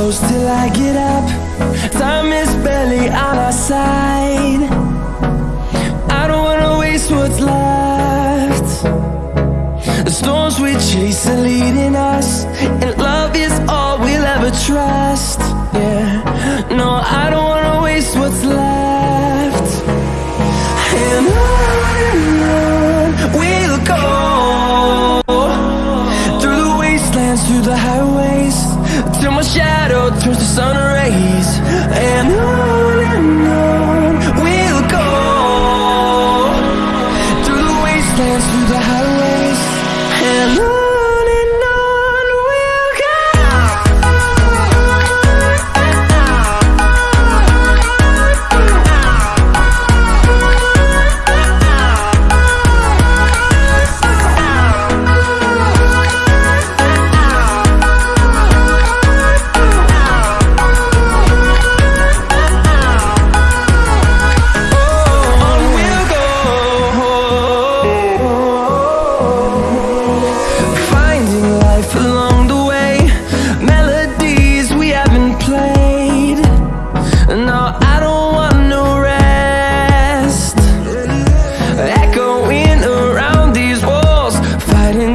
I get up. Time is barely on our side. I don't wanna waste what's left. The storms we chase are leading us And love is all we'll ever trust. Yeah, no, I don't turns to sun rays And on and on we'll go Through the wastelands, through the highways And on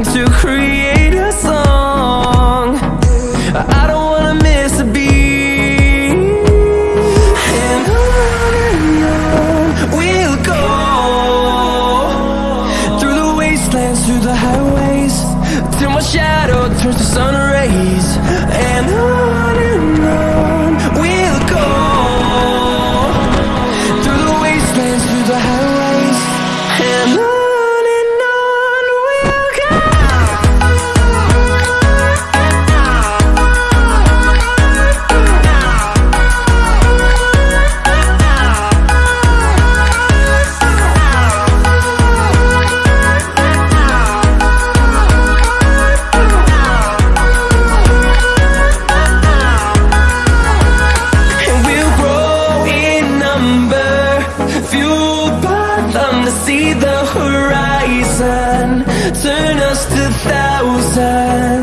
To create a song. I don't wanna miss a beat. And on and on we'll go. Through the wastelands, through the highways Till my shadow turns to sun rays. And on and on we'll go. Through the wastelands, through the highways. And on horizon. Turn us to thousands